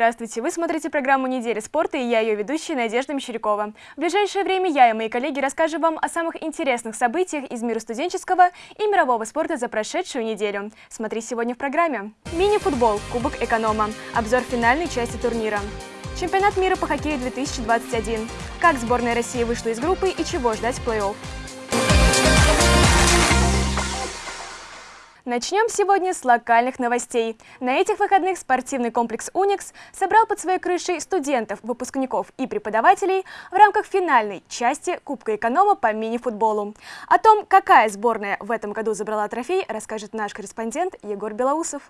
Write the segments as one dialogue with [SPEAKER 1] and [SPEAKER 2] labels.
[SPEAKER 1] Здравствуйте! Вы смотрите программу «Неделя спорта» и я ее ведущая Надежда Мещерякова. В ближайшее время я и мои коллеги расскажем вам о самых интересных событиях из мира студенческого и мирового спорта за прошедшую неделю. Смотри сегодня в программе. Мини-футбол, Кубок Эконома, обзор финальной части турнира. Чемпионат мира по хоккею 2021. Как сборная России вышла из группы и чего ждать в плей-офф. Начнем сегодня с локальных новостей. На этих выходных спортивный комплекс «Уникс» собрал под своей крышей студентов, выпускников и преподавателей в рамках финальной части Кубка эконома по мини-футболу. О том, какая сборная в этом году забрала трофей, расскажет наш корреспондент Егор Белоусов.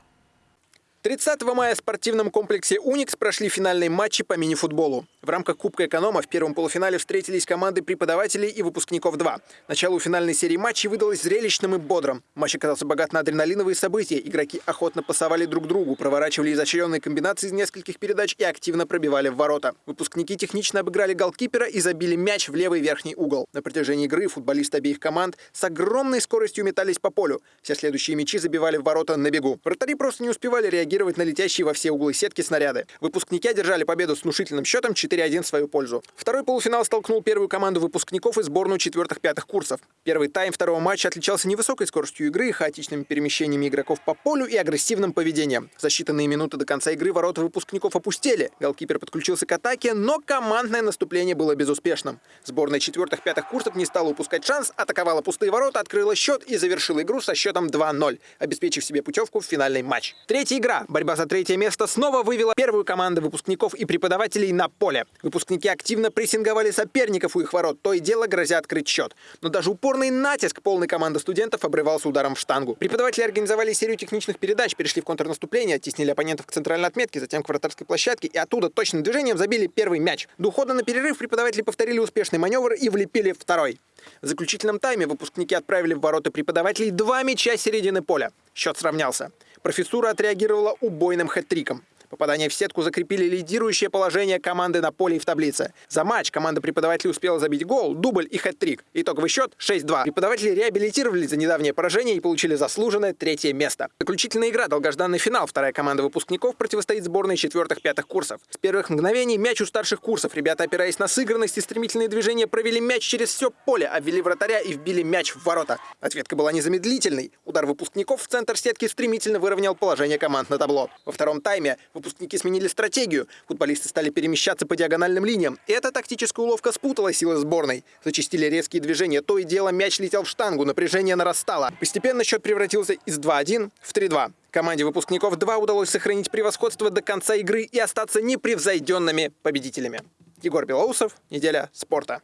[SPEAKER 2] 30 мая в спортивном комплексе «Уникс» прошли финальные матчи по мини-футболу. В рамках Кубка эконома в первом полуфинале встретились команды преподавателей и выпускников 2. Начало финальной серии матчей выдалось зрелищным и бодрым. Матч оказался богат на адреналиновые события. Игроки охотно пасовали друг другу, проворачивали изощренные комбинации из нескольких передач и активно пробивали в ворота. Выпускники технично обыграли голкипера и забили мяч в левый верхний угол. На протяжении игры футболисты обеих команд с огромной скоростью метались по полю. Все следующие мячи забивали в ворота на бегу. Вратари просто не успевали реагировать реагировать на летящие во все углы сетки снаряды. Выпускники одержали победу с внушительным счетом 4-1 в свою пользу. Второй полуфинал столкнул первую команду выпускников и сборную четвертых-пятых курсов. Первый тайм второго матча отличался невысокой скоростью игры, хаотичными перемещениями игроков по полю и агрессивным поведением. За считанные минуты до конца игры ворота выпускников опустели. Голкипер подключился к атаке, но командное наступление было безуспешным. Сборная четвертых-пятых курсов не стала упускать шанс, атаковала пустые ворота, открыла счет и завершила игру со счетом 2-0, обеспечив себе путевку в финальный матч. Третья игра борьба за третье место снова вывела первую команду выпускников и преподавателей на поле. Выпускники активно прессинговали соперников у их ворот, то и дело грозя открыть счет. Но даже упорный натиск полной команды студентов обрывался ударом в штангу. Преподаватели организовали серию техничных передач, перешли в контрнаступление, оттеснили оппонентов к центральной отметке, затем к вратарской площадке и оттуда точным движением забили первый мяч. До ухода на перерыв преподаватели повторили успешный маневр и влепили второй. В заключительном тайме выпускники отправили в ворота преподавателей два мяча середины поля. Счет сравнялся. Профессура отреагировала убойным хэт-триком. Попадание в сетку закрепили лидирующее положение команды на поле и в таблице. За матч команда преподавателей успела забить гол, дубль и хэт-трик. Итоговый счет 6-2. Преподаватели реабилитировались за недавнее поражение и получили заслуженное третье место. Заключительная игра, долгожданный финал. Вторая команда выпускников противостоит сборной четвертых-пятых курсов. С первых мгновений мяч у старших курсов. Ребята, опираясь на сыгранность и стремительные движения, провели мяч через все поле, обвели вратаря и вбили мяч в ворота. Ответка была незамедлительной. Удар выпускников в центр сетки стремительно выровнял положение команд на табло. Во втором тайме выпускники сменили стратегию. Футболисты стали перемещаться по диагональным линиям. Эта тактическая уловка спутала силы сборной. Зачистили резкие движения. То и дело мяч летел в штангу, напряжение нарастало. Постепенно счет превратился из 2-1 в 3-2. Команде выпускников 2 удалось сохранить превосходство до конца игры и остаться непревзойденными победителями. Егор Белоусов, «Неделя спорта».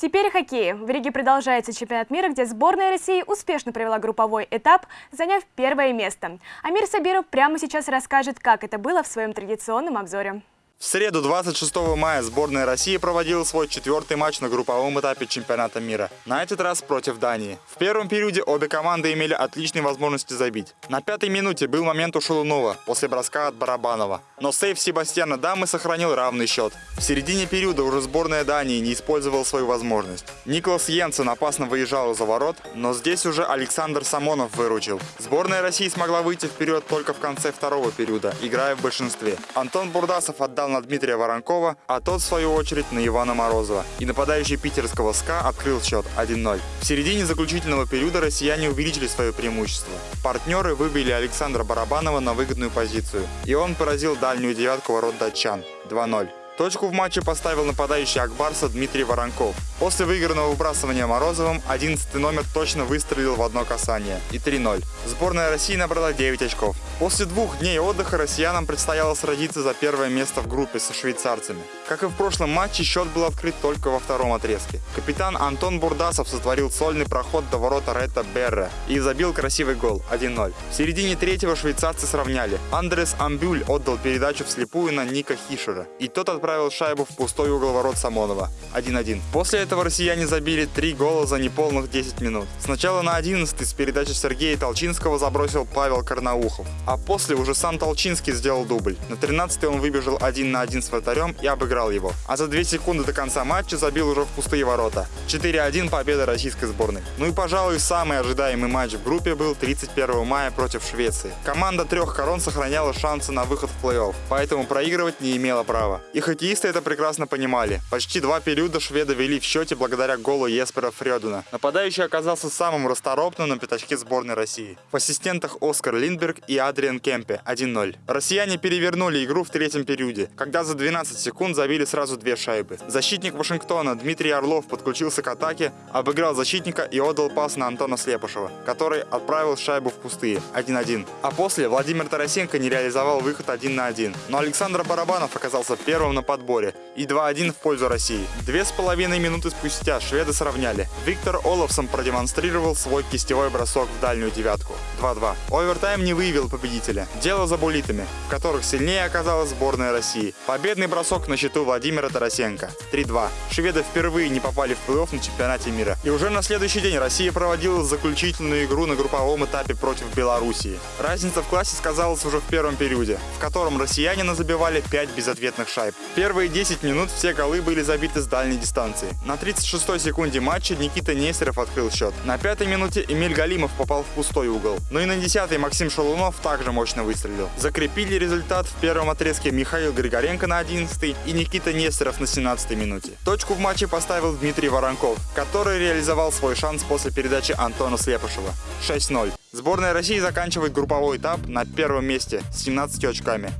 [SPEAKER 1] Теперь о хоккее. В Риге продолжается чемпионат мира, где сборная России успешно провела групповой этап, заняв первое место. Амир Сабиров прямо сейчас расскажет, как это было в своем традиционном обзоре.
[SPEAKER 3] В среду 26 мая сборная России проводила свой четвертый матч на групповом этапе чемпионата мира. На этот раз против Дании. В первом периоде обе команды имели отличные возможности забить. На пятой минуте был момент у Шелунова после броска от Барабанова. Но сейф Себастьяна Дамы сохранил равный счет. В середине периода уже сборная Дании не использовала свою возможность. Николас Йенсен опасно выезжал за ворот, но здесь уже Александр Самонов выручил. Сборная России смогла выйти вперед только в конце второго периода, играя в большинстве. Антон Бурдасов отдал на Дмитрия Воронкова, а тот, в свою очередь, на Ивана Морозова. И нападающий питерского СКА открыл счет 1-0. В середине заключительного периода россияне увеличили свое преимущество. Партнеры выбили Александра Барабанова на выгодную позицию, и он поразил дальнюю девятку ворот датчан 2-0. Точку в матче поставил нападающий Акбарса Дмитрий Воронков. После выигранного выбрасывания Морозовым 11 номер точно выстрелил в одно касание и 3-0. Сборная России набрала 9 очков. После двух дней отдыха россиянам предстояло сразиться за первое место в группе со швейцарцами. Как и в прошлом матче, счет был открыт только во втором отрезке. Капитан Антон Бурдасов сотворил сольный проход до ворота Ретта Берра и забил красивый гол 1-0. В середине третьего швейцарцы сравняли. Андрес Амбюль отдал передачу вслепую на Ника Хишера, и тот отправил шайбу в пустой угол ворот Самонова 1-1. После этого россияне забили три гола за неполных 10 минут. Сначала на 11 с передачи Сергея Толчинского забросил Павел Карнаухов, А после уже сам Толчинский сделал дубль. На 13-й он выбежал один на один с вратарем и обыграл его. А за 2 секунды до конца матча забил уже в пустые ворота. 4-1 победа российской сборной. Ну и, пожалуй, самый ожидаемый матч в группе был 31 мая против Швеции. Команда трех корон сохраняла шансы на выход в плей-офф, поэтому проигрывать не имела права. И хоккеисты это прекрасно понимали. Почти два периода шведы вели в счете благодаря голу Еспера Фредуна. Нападающий оказался самым расторопным на пятачке сборной России. В ассистентах Оскар Линдберг и Адриан Кемпе 1-0. Россияне перевернули игру в третьем периоде, когда за 12 секунд забили сразу две шайбы. Защитник Вашингтона Дмитрий Орлов подключился к атаке, обыграл защитника и отдал пас на Антона Слепышева, который отправил шайбу в пустые 1-1. А после Владимир Тарасенко не реализовал выход 1 на 1. Но Александр Барабанов оказался первым на подборе и 2-1 в пользу России. Две с половиной минуты спустя шведы сравняли. Виктор Олафсон продемонстрировал свой кистевой бросок в дальнюю девятку. 2-2. Овертайм не выявил победителя. Дело за булитами, в которых сильнее оказалась сборная России. Победный бросок на счету Владимира Тарасенко. 3-2. Шведы впервые не попали в плей-офф на чемпионате мира. И уже на следующий день Россия проводила заключительную игру на групповом этапе против Белоруссии. Разница в классе сказалась уже в первом периоде, в котором россияне забивали 5 безответных шайб. Первые 10 минут все голы были забиты с дальней дистанции. На 36-й секунде матча Никита Нестеров открыл счет. На пятой минуте Эмиль Галимов попал в пустой угол. Ну и на 10-й Максим Шалунов также мощно выстрелил. Закрепили результат в первом отрезке Михаил Григоренко на 11 и Никита Нестеров на 17 минуте. Точку в матче поставил Дмитрий Воронков, который реализовал свой шанс после передачи Антона Слепышева. 6-0. Сборная России заканчивает групповой этап на первом месте с 17 очками.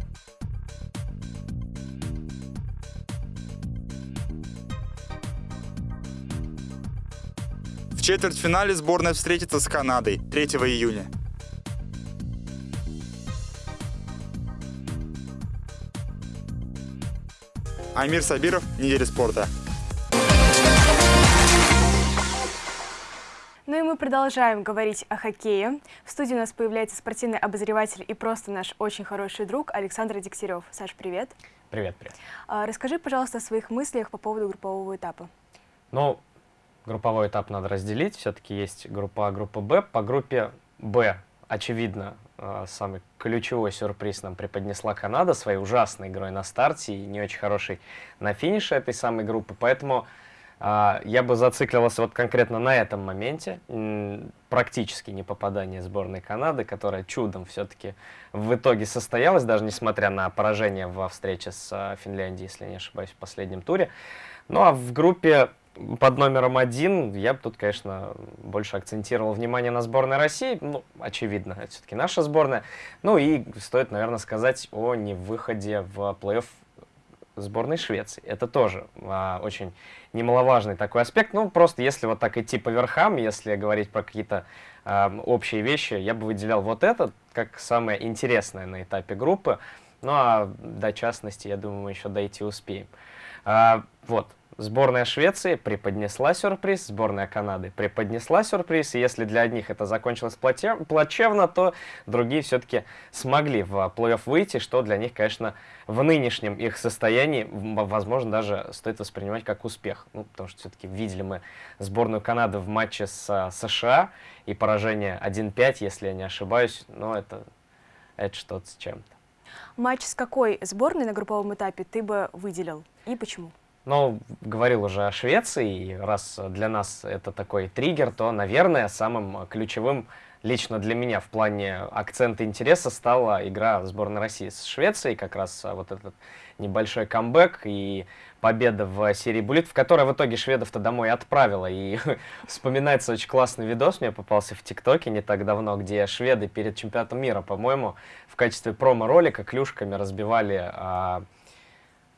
[SPEAKER 3] В четвертьфинале сборная встретится с Канадой 3 июня. Амир Сабиров, Неделя спорта.
[SPEAKER 1] Ну и мы продолжаем говорить о хоккее. В студии у нас появляется спортивный обозреватель и просто наш очень хороший друг Александр Дегтярев. Саш, привет.
[SPEAKER 4] Привет, привет.
[SPEAKER 1] А, расскажи, пожалуйста, о своих мыслях по поводу группового этапа.
[SPEAKER 4] Ну, групповой этап надо разделить. Все-таки есть группа А, группа Б. По группе Б, очевидно, самый ключевой сюрприз нам преподнесла Канада своей ужасной игрой на старте и не очень хорошей на финише этой самой группы. Поэтому а, я бы зациклился вот конкретно на этом моменте. Практически не попадание сборной Канады, которая чудом все-таки в итоге состоялась, даже несмотря на поражение во встрече с а, Финляндией, если не ошибаюсь, в последнем туре. Ну а в группе под номером один я бы тут, конечно, больше акцентировал внимание на сборной России. Ну, очевидно, это все-таки наша сборная. Ну и стоит, наверное, сказать о невыходе в плей-офф сборной Швеции. Это тоже а, очень немаловажный такой аспект. Ну, просто если вот так идти по верхам, если говорить про какие-то а, общие вещи, я бы выделял вот это как самое интересное на этапе группы. Ну, а до частности, я думаю, мы еще дойти успеем. А, вот, Сборная Швеции преподнесла сюрприз, сборная Канады преподнесла сюрприз. И если для одних это закончилось плачевно, то другие все-таки смогли в плей-офф выйти, что для них, конечно, в нынешнем их состоянии, возможно, даже стоит воспринимать как успех. Ну, потому что все-таки видели мы сборную Канады в матче с США и поражение 1-5, если я не ошибаюсь. Но это, это что-то с чем-то.
[SPEAKER 1] Матч с какой сборной на групповом этапе ты бы выделил и почему?
[SPEAKER 4] Но говорил уже о Швеции, и раз для нас это такой триггер, то, наверное, самым ключевым лично для меня в плане акцента интереса стала игра сборной России с Швецией, как раз вот этот небольшой камбэк и победа в серии Булит, в которой в итоге шведов-то домой отправила. И вспоминается очень классный видос, мне попался в ТикТоке не так давно, где шведы перед чемпионатом мира, по-моему, в качестве промо-ролика клюшками разбивали...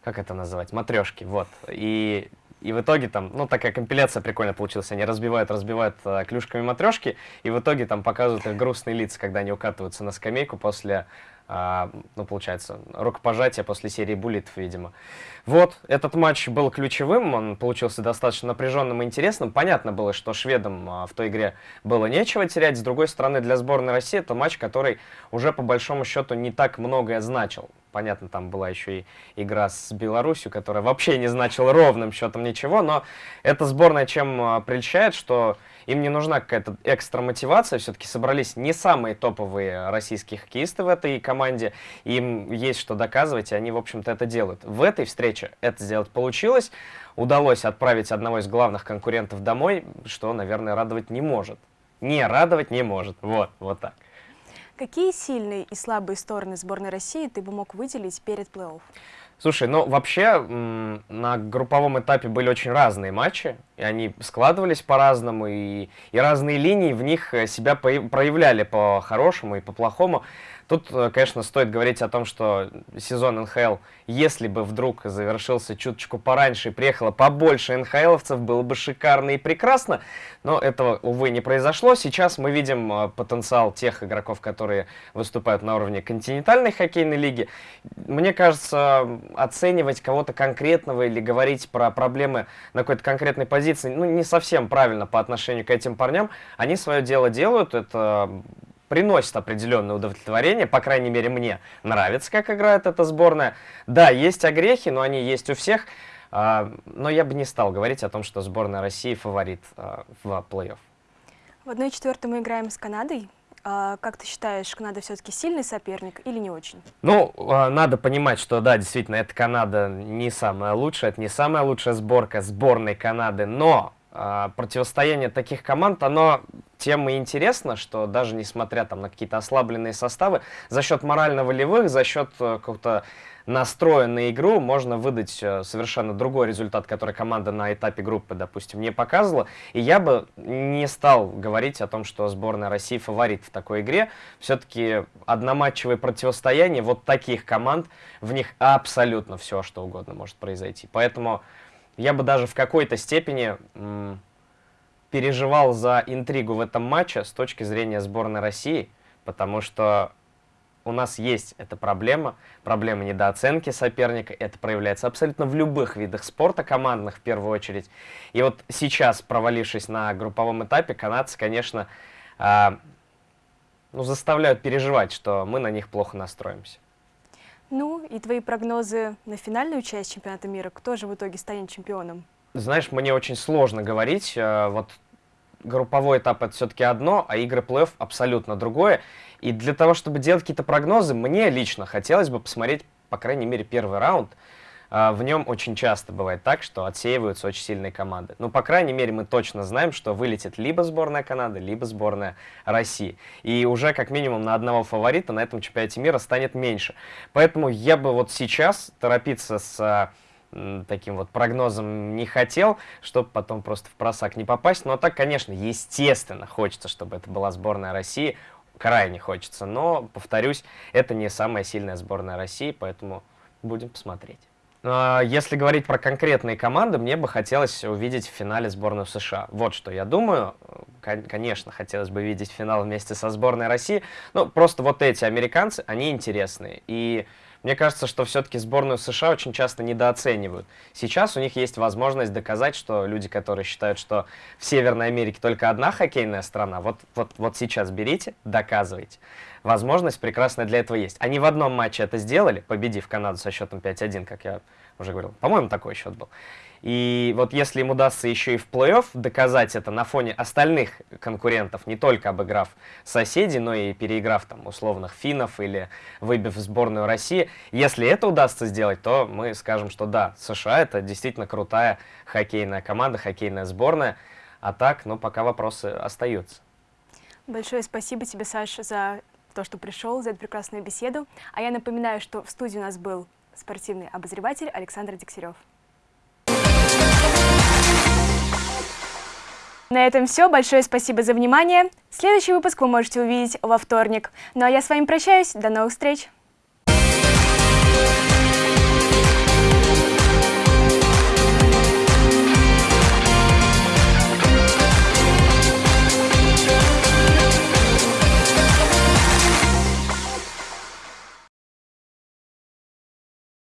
[SPEAKER 4] А, как это называть, матрешки, вот. И, и в итоге там, ну, такая компиляция прикольно получилась. Они разбивают, разбивают э, клюшками матрешки, и в итоге там показывают их грустные лица, когда они укатываются на скамейку после, э, ну, получается, рукопожатия после серии буллитов, видимо. Вот, этот матч был ключевым, он получился достаточно напряженным и интересным. Понятно было, что шведам э, в той игре было нечего терять. С другой стороны, для сборной России это матч, который уже по большому счету не так многое значил. Понятно, там была еще и игра с Беларусью, которая вообще не значила ровным счетом ничего, но эта сборная чем а, прельщает, что им не нужна какая-то экстра мотивация, все-таки собрались не самые топовые российские хоккеисты в этой команде, им есть что доказывать, и они, в общем-то, это делают. В этой встрече это сделать получилось, удалось отправить одного из главных конкурентов домой, что, наверное, радовать не может. Не радовать не может, вот, вот так.
[SPEAKER 1] Какие сильные и слабые стороны сборной России ты бы мог выделить перед плей-офф?
[SPEAKER 4] Слушай, ну вообще на групповом этапе были очень разные матчи, и они складывались по-разному, и, и разные линии в них э, себя проявляли по-хорошему и по-плохому. Тут, э, конечно, стоит говорить о том, что сезон НХЛ, если бы вдруг завершился чуточку пораньше и приехало побольше НХЛовцев, было бы шикарно и прекрасно, но этого, увы, не произошло. Сейчас мы видим э, потенциал тех игроков, которые выступают на уровне континентальной хоккейной лиги. Мне кажется, оценивать кого-то конкретного или говорить про проблемы на какой-то конкретной позиции, ну, не совсем правильно по отношению к этим парням. Они свое дело делают, это приносит определенное удовлетворение, по крайней мере мне нравится, как играет эта сборная. Да, есть огрехи, но они есть у всех, а, но я бы не стал говорить о том, что сборная России фаворит а, в плей-офф.
[SPEAKER 1] В 1-4 мы играем с Канадой. А, как ты считаешь, Канада все-таки сильный соперник или не очень?
[SPEAKER 4] Ну, надо понимать, что да, действительно, эта Канада не самая лучшая, это не самая лучшая сборка сборной Канады, но а, противостояние таких команд, оно тем и интересно, что даже несмотря там, на какие-то ослабленные составы, за счет морально-волевых, за счет э, какого-то настроя на игру можно выдать э, совершенно другой результат, который команда на этапе группы, допустим, не показывала. И я бы не стал говорить о том, что сборная России фаворит в такой игре. Все-таки одноматчевые противостояния вот таких команд, в них абсолютно все, что угодно может произойти. Поэтому я бы даже в какой-то степени переживал за интригу в этом матче с точки зрения сборной России, потому что у нас есть эта проблема, проблема недооценки соперника, это проявляется абсолютно в любых видах спорта, командных в первую очередь. И вот сейчас, провалившись на групповом этапе, канадцы, конечно, э, ну, заставляют переживать, что мы на них плохо настроимся.
[SPEAKER 1] Ну, и твои прогнозы на финальную часть чемпионата мира, кто же в итоге станет чемпионом?
[SPEAKER 4] Знаешь, мне очень сложно говорить, э, вот групповой этап это все-таки одно, а игры плей-офф абсолютно другое. И для того, чтобы делать какие-то прогнозы, мне лично хотелось бы посмотреть, по крайней мере, первый раунд, а, в нем очень часто бывает так, что отсеиваются очень сильные команды. Ну, по крайней мере, мы точно знаем, что вылетит либо сборная Канады, либо сборная России. И уже как минимум на одного фаворита на этом чемпионате мира станет меньше. Поэтому я бы вот сейчас торопиться с а, таким вот прогнозом не хотел, чтобы потом просто в просак не попасть. Но так, конечно, естественно, хочется, чтобы это была сборная России. Крайне хочется. Но, повторюсь, это не самая сильная сборная России, поэтому будем посмотреть. А, если говорить про конкретные команды, мне бы хотелось увидеть в финале сборную США. Вот что я думаю. Конечно, хотелось бы видеть финал вместе со сборной России. Ну, просто вот эти американцы, они интересные. И мне кажется, что все-таки сборную США очень часто недооценивают. Сейчас у них есть возможность доказать, что люди, которые считают, что в Северной Америке только одна хоккейная страна, вот, вот, вот сейчас берите, доказывайте. Возможность прекрасная для этого есть. Они в одном матче это сделали, победив Канаду со счетом 5-1, как я уже говорил. По-моему, такой счет был. И вот если им удастся еще и в плей-офф доказать это на фоне остальных конкурентов, не только обыграв соседей, но и переиграв там условных финнов или выбив сборную России, если это удастся сделать, то мы скажем, что да, США это действительно крутая хоккейная команда, хоккейная сборная. А так, ну, пока вопросы остаются.
[SPEAKER 1] Большое спасибо тебе, Саша, за то, что пришел, за эту прекрасную беседу. А я напоминаю, что в студии у нас был спортивный обозреватель Александр Дегтярев. На этом все. Большое спасибо за внимание. Следующий выпуск вы можете увидеть во вторник. Ну а я с вами прощаюсь. До новых встреч!